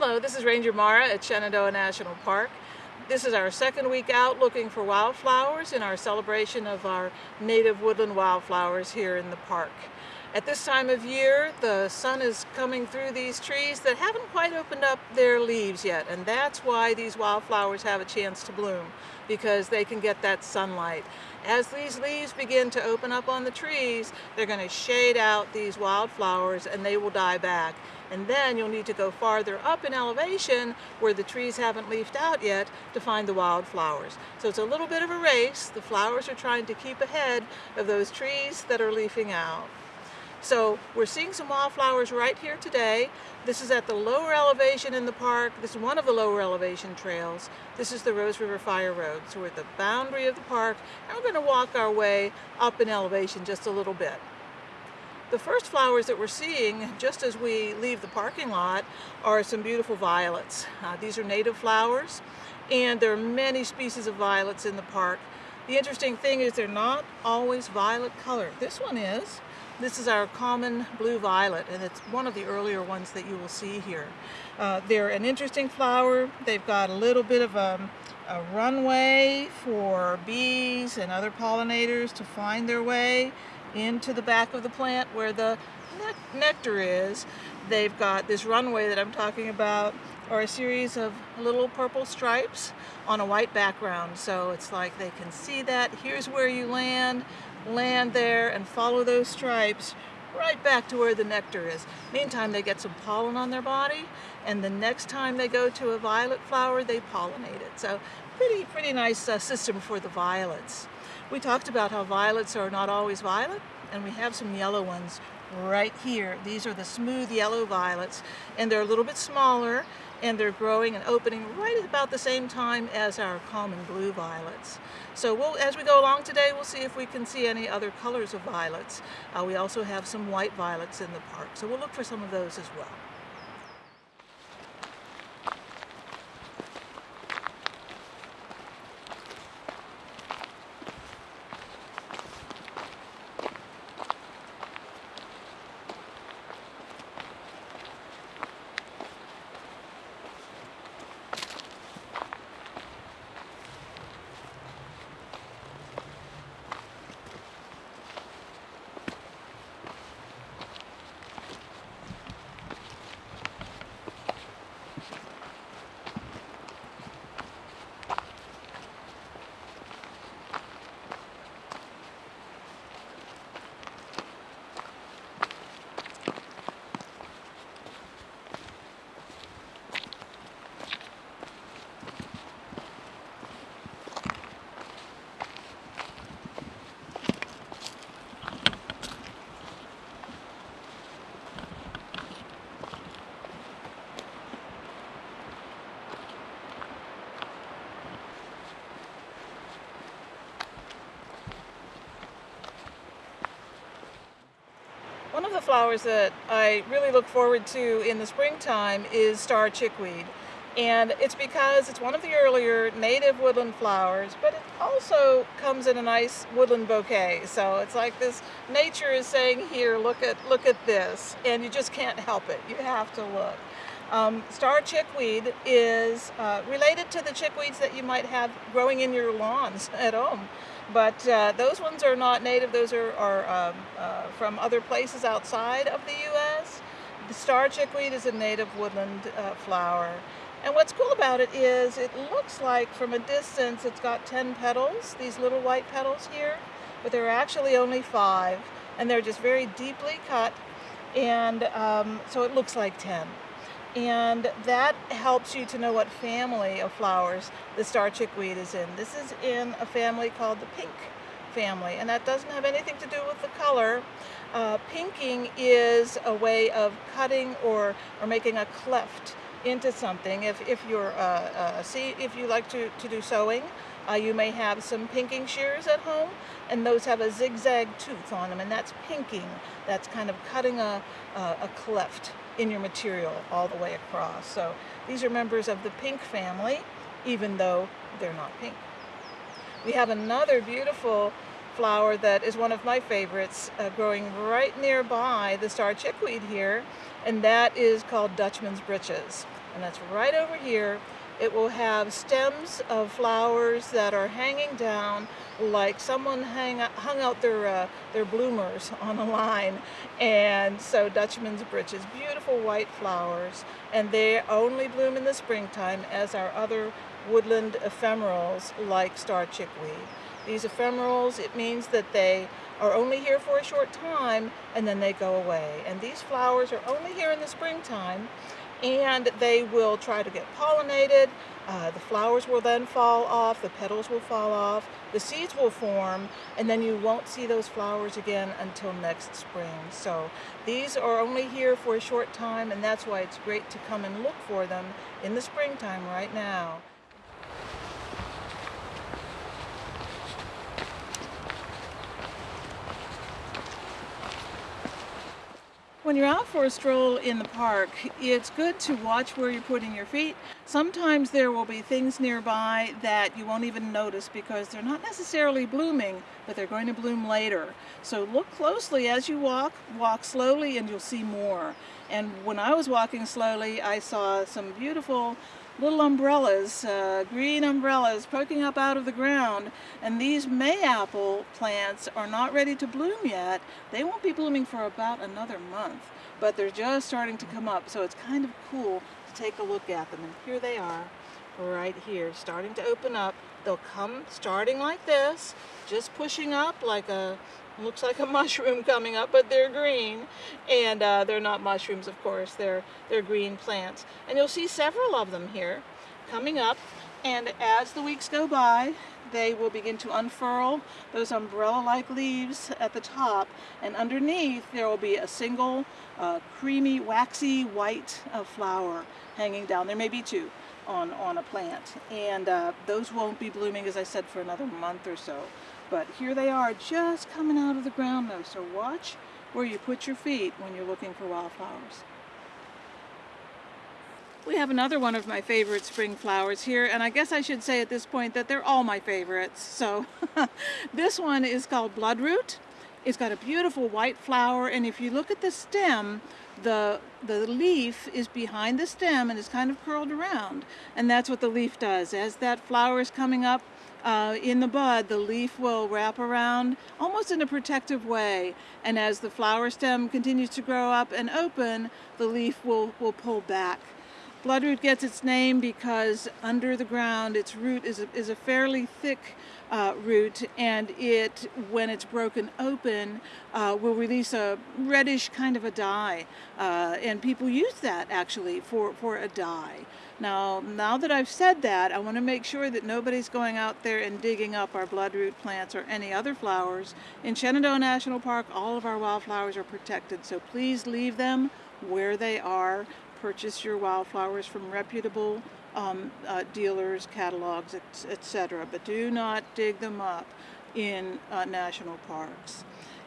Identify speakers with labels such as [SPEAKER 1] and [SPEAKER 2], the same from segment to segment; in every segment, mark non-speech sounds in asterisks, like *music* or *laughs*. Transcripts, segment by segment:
[SPEAKER 1] Hello, this is Ranger Mara at Shenandoah National Park. This is our second week out looking for wildflowers in our celebration of our native woodland wildflowers here in the park. At this time of year, the sun is coming through these trees that haven't quite opened up their leaves yet, and that's why these wildflowers have a chance to bloom, because they can get that sunlight. As these leaves begin to open up on the trees, they're going to shade out these wildflowers and they will die back. And then you'll need to go farther up in elevation where the trees haven't leafed out yet to find the wildflowers. So it's a little bit of a race. The flowers are trying to keep ahead of those trees that are leafing out. So we're seeing some wildflowers right here today. This is at the lower elevation in the park. This is one of the lower elevation trails. This is the Rose River Fire Road. So we're at the boundary of the park and we're going to walk our way up in elevation just a little bit. The first flowers that we're seeing just as we leave the parking lot are some beautiful violets. Uh, these are native flowers and there are many species of violets in the park. The interesting thing is they're not always violet color. This one is. This is our common blue violet and it's one of the earlier ones that you will see here. Uh, they're an interesting flower. They've got a little bit of a, a runway for bees and other pollinators to find their way into the back of the plant where the ne nectar is. They've got this runway that I'm talking about or a series of little purple stripes on a white background. So it's like they can see that. Here's where you land, land there and follow those stripes right back to where the nectar is. Meantime, they get some pollen on their body and the next time they go to a violet flower, they pollinate it. So pretty, pretty nice uh, system for the violets. We talked about how violets are not always violet, and we have some yellow ones right here. These are the smooth yellow violets, and they're a little bit smaller, and they're growing and opening right at about the same time as our common blue violets. So we'll, as we go along today, we'll see if we can see any other colors of violets. Uh, we also have some white violets in the park, so we'll look for some of those as well. Flowers that I really look forward to in the springtime is star chickweed. And it's because it's one of the earlier native woodland flowers, but it also comes in a nice woodland bouquet. So it's like this, nature is saying, here, look at, look at this. And you just can't help it. You have to look. Um, star chickweed is uh, related to the chickweeds that you might have growing in your lawns *laughs* at home. But uh, those ones are not native, those are, are um, uh, from other places outside of the U.S. The star chickweed is a native woodland uh, flower. And what's cool about it is it looks like from a distance it's got 10 petals, these little white petals here, but there are actually only five, and they're just very deeply cut, and um, so it looks like 10 and that helps you to know what family of flowers the star chickweed is in. This is in a family called the pink family, and that doesn't have anything to do with the color. Uh, pinking is a way of cutting or, or making a cleft into something. If, if you're uh, uh, see if you like to, to do sewing, uh, you may have some pinking shears at home, and those have a zigzag tooth on them, and that's pinking. That's kind of cutting a, a, a cleft in your material all the way across. So these are members of the pink family, even though they're not pink. We have another beautiful flower that is one of my favorites uh, growing right nearby the star chickweed here and that is called Dutchman's Breeches and that's right over here it will have stems of flowers that are hanging down like someone hang, hung out their, uh, their bloomers on a line. And so Dutchman's Breeches, beautiful white flowers, and they only bloom in the springtime as our other woodland ephemerals like star chickweed. These ephemerals, it means that they are only here for a short time and then they go away. And these flowers are only here in the springtime and they will try to get pollinated. Uh, the flowers will then fall off, the petals will fall off, the seeds will form, and then you won't see those flowers again until next spring. So these are only here for a short time, and that's why it's great to come and look for them in the springtime right now. When you're out for a stroll in the park, it's good to watch where you're putting your feet. Sometimes there will be things nearby that you won't even notice because they're not necessarily blooming, but they're going to bloom later. So look closely as you walk, walk slowly and you'll see more. And when I was walking slowly, I saw some beautiful little umbrellas, uh, green umbrellas poking up out of the ground. And these mayapple plants are not ready to bloom yet. They won't be blooming for about another month, but they're just starting to come up. So it's kind of cool to take a look at them. And here they are right here, starting to open up. They'll come starting like this, just pushing up like a looks like a *laughs* mushroom coming up, but they're green. And uh, they're not mushrooms, of course. They're, they're green plants. And you'll see several of them here coming up. And as the weeks go by, they will begin to unfurl those umbrella-like leaves at the top. And underneath, there will be a single uh, creamy, waxy white uh, flower hanging down. There may be two on, on a plant. And uh, those won't be blooming, as I said, for another month or so. But here they are just coming out of the ground though, so watch where you put your feet when you're looking for wildflowers. We have another one of my favorite spring flowers here, and I guess I should say at this point that they're all my favorites. So *laughs* this one is called Bloodroot. It's got a beautiful white flower, and if you look at the stem, the, the leaf is behind the stem and is kind of curled around. And that's what the leaf does. As that flower is coming up, uh, in the bud, the leaf will wrap around almost in a protective way. And as the flower stem continues to grow up and open, the leaf will, will pull back. Bloodroot gets its name because under the ground its root is a, is a fairly thick uh, root and it, when it's broken open, uh, will release a reddish kind of a dye. Uh, and people use that actually for, for a dye. Now, now that I've said that, I want to make sure that nobody's going out there and digging up our bloodroot plants or any other flowers. In Shenandoah National Park, all of our wildflowers are protected, so please leave them where they are purchase your wildflowers from reputable um, uh, dealers, catalogs, etc. But do not dig them up in uh, national parks.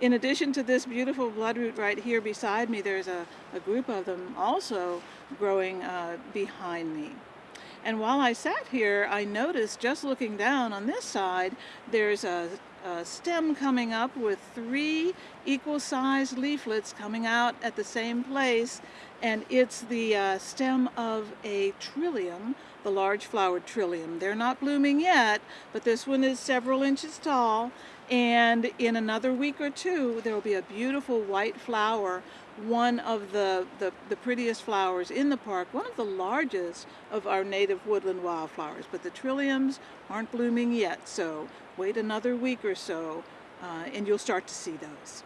[SPEAKER 1] In addition to this beautiful bloodroot right here beside me, there's a, a group of them also growing uh, behind me. And while I sat here, I noticed just looking down on this side, there's a a stem coming up with three equal sized leaflets coming out at the same place and it's the uh, stem of a trillium, the large flowered trillium. They're not blooming yet, but this one is several inches tall and in another week or two there will be a beautiful white flower one of the, the, the, prettiest flowers in the park, one of the largest of our native woodland wildflowers. But the trilliums aren't blooming yet, so wait another week or so uh, and you'll start to see those.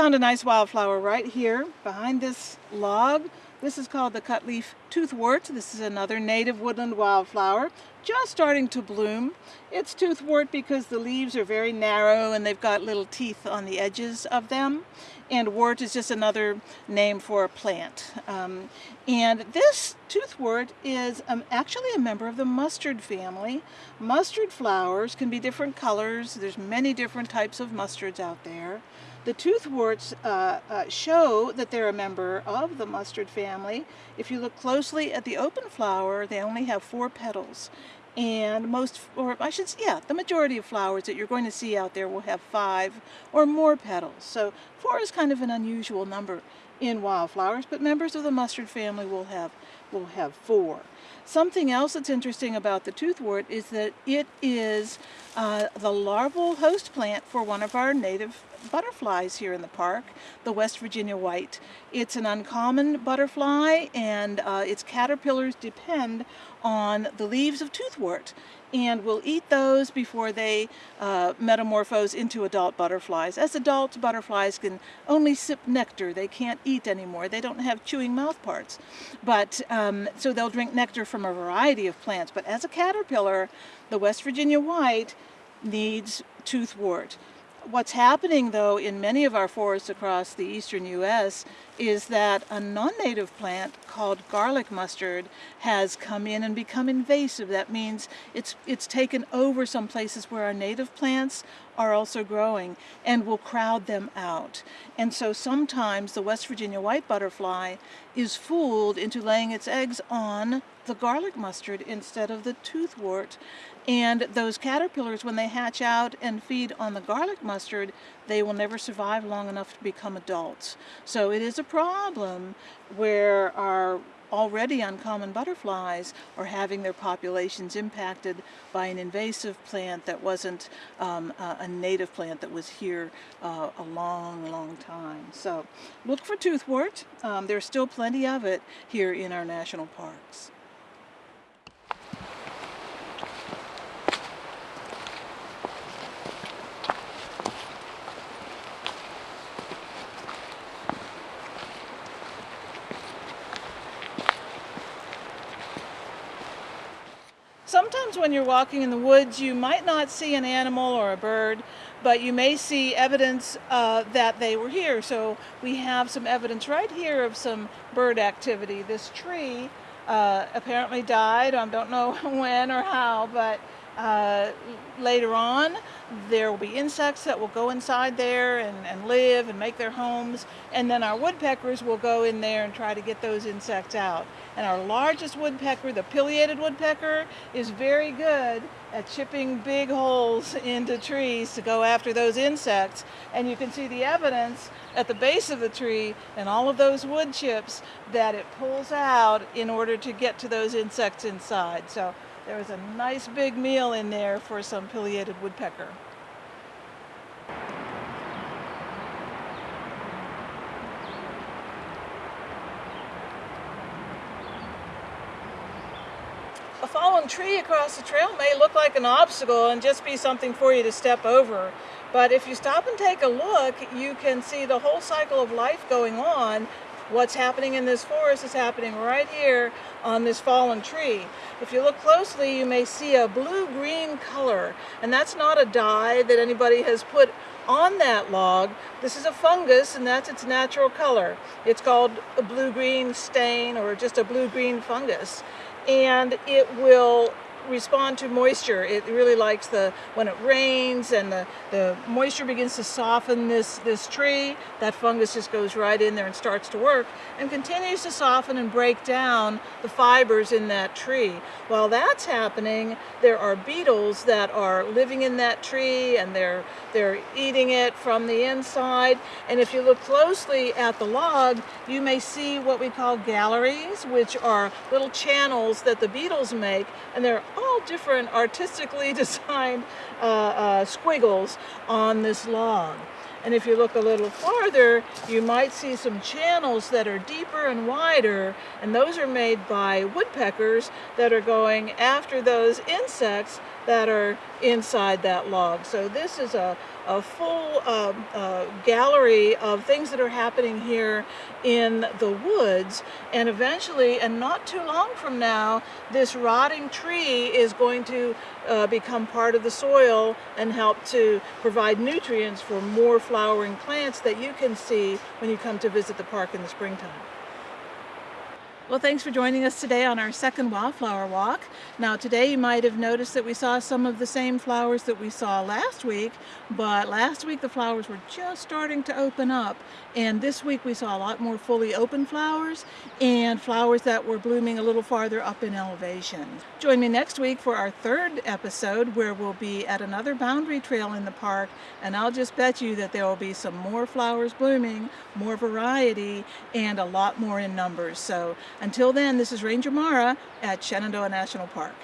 [SPEAKER 1] Found a nice wildflower right here behind this log. This is called the cutleaf toothwort. This is another native woodland wildflower just starting to bloom. It's toothwort because the leaves are very narrow and they've got little teeth on the edges of them. And wort is just another name for a plant. Um, and this toothwort is um, actually a member of the mustard family. Mustard flowers can be different colors. There's many different types of mustards out there. The toothworts uh, uh, show that they're a member of the mustard family. If you look closely at the open flower, they only have four petals. And most, or I should say, yeah, the majority of flowers that you're going to see out there will have five or more petals. So four is kind of an unusual number in wildflowers, but members of the mustard family will have, will have four. Something else that's interesting about the toothwort is that it is uh, the larval host plant for one of our native butterflies here in the park, the West Virginia white. It's an uncommon butterfly and uh, its caterpillars depend on the leaves of toothwort and will eat those before they uh, metamorphose into adult butterflies. As adult butterflies can only sip nectar, they can't eat anymore. They don't have chewing mouth parts. But um, so they'll drink nectar from a variety of plants. But as a caterpillar, the West Virginia white needs toothwort. What's happening though in many of our forests across the eastern U.S. is that a non-native plant called garlic mustard has come in and become invasive. That means it's, it's taken over some places where our native plants are also growing and will crowd them out. And so sometimes the West Virginia white butterfly is fooled into laying its eggs on the garlic mustard instead of the toothwort. And those caterpillars, when they hatch out and feed on the garlic mustard, they will never survive long enough to become adults. So it is a problem where our already uncommon butterflies are having their populations impacted by an invasive plant that wasn't um, a native plant that was here uh, a long, long time. So look for toothwort. Um, there's still plenty of it here in our national parks. Sometimes when you're walking in the woods, you might not see an animal or a bird, but you may see evidence uh, that they were here. So we have some evidence right here of some bird activity. This tree uh, apparently died. I don't know *laughs* when or how, but uh, later on there will be insects that will go inside there and, and live and make their homes. And then our woodpeckers will go in there and try to get those insects out. And our largest woodpecker the pileated woodpecker is very good at chipping big holes *laughs* into trees to go after those insects. And you can see the evidence at the base of the tree and all of those wood chips that it pulls out in order to get to those insects inside. So there was a nice big meal in there for some pileated woodpecker. A fallen tree across the trail may look like an obstacle and just be something for you to step over. But if you stop and take a look, you can see the whole cycle of life going on What's happening in this forest is happening right here on this fallen tree. If you look closely, you may see a blue-green color, and that's not a dye that anybody has put on that log. This is a fungus, and that's its natural color. It's called a blue-green stain or just a blue-green fungus. And it will respond to moisture. It really likes the when it rains and the, the moisture begins to soften this, this tree, that fungus just goes right in there and starts to work and continues to soften and break down the fibers in that tree. While that's happening, there are beetles that are living in that tree and they're, they're eating it from the inside. And if you look closely at the log, you may see what we call galleries, which are little channels that the beetles make and they're all different artistically *laughs* designed uh, uh, squiggles on this log. And if you look a little farther, you might see some channels that are deeper and wider, and those are made by woodpeckers that are going after those insects that are inside that log. So this is a, a full um, uh, gallery of things that are happening here in the woods and eventually and not too long from now this rotting tree is going to uh, become part of the soil and help to provide nutrients for more flowering plants that you can see when you come to visit the park in the springtime. Well, thanks for joining us today on our second wildflower walk. Now, today you might have noticed that we saw some of the same flowers that we saw last week, but last week the flowers were just starting to open up, and this week we saw a lot more fully open flowers and flowers that were blooming a little farther up in elevation. Join me next week for our third episode where we'll be at another boundary trail in the park, and I'll just bet you that there will be some more flowers blooming, more variety, and a lot more in numbers. So until then, this is Ranger Mara at Shenandoah National Park.